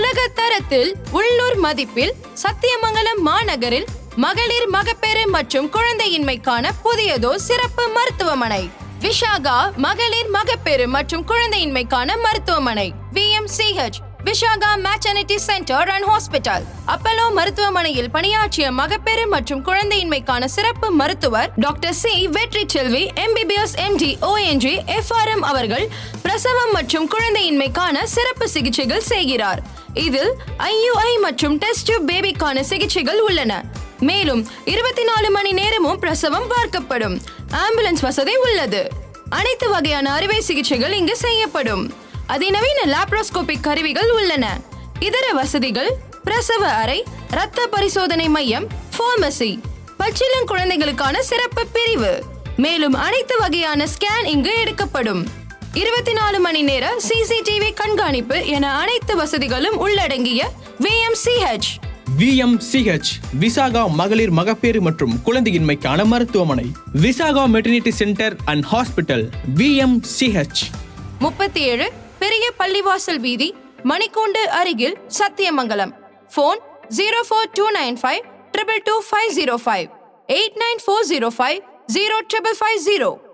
உலக தரத்தில் உள்ளூர் மதிப்பில் சத்தியமங்கலம் மாநகரில் மகளிர் மகப்பேறு மற்றும் குழந்தையின்மைக்கான புதியதோ சிறப்பு மருத்துவமனை. விஷாகா மகளிர் மகப்பேறு மற்றும் குழந்தையின்மைக்கான மருத்துவமனை. VMCH Vishaka maternity centre and hospital Apollo மருத்துவமனையில் பணியாற்றிய மகப்பேறு மற்றும் குழந்தையின்மைக்கான சிறப்பு மருத்துவர் doctor C. Vetri Selvi MBBS MD O and G FRM அவர்கள் பிரசவம் மற்றும் குழந்தையின்மைக்கான சிறப்பு சிகிச்சைகள் செய்கிறார். இதில் ஐயுஐ மற்றும் டெஸ்ட் டியூப் பேபிக்கான சிகிச்சைகள் உள்ளன. மேலும் இருபத்தி நாலு மணி நேரமும் பிரசவம் பார்க்கப்படும். ஆம்புலன்ஸ் வசதி உள்ளது. அனைத்து வகையான அறுவை சிகிச்சைகள் இங்கு செய்யப்படும். அதிநவீன லாப்ரோஸ்கோபிக் கருவிகள் உள்ளன. இதர வசதிகள் பிரசவ அறை இரத்த பரிசோதனை மையம் பார்மசி பச்சிளம் குழந்தைகளுக்கான சிறப்பு பிரிவு. மேலும் அனைத்து வகையான ஸ்கேன் இங்கு எடுக்கப்படும். இருபத்தி நாலு மணி நேர சிசிடிவி கண்காணிப்பு என அனைத்து வசதிகளும் உள்ளடங்கிய விஎம்சிஹெச் விஎம்சிஹெச் விசாகா மகளிர் மகப்பேறு மற்றும் குழந்தையின்மைக்கான மருத்துவமனை. Visaka maternity centre and hospital VMCH முப்பத்தி ஏழு பெரிய பள்ளிவாசல் வீதி மணிக்கூண்டு அருகில் Sathyamangalam. Phone zero four two nine five triple two five zero five eight nine four zero five zero triple five zero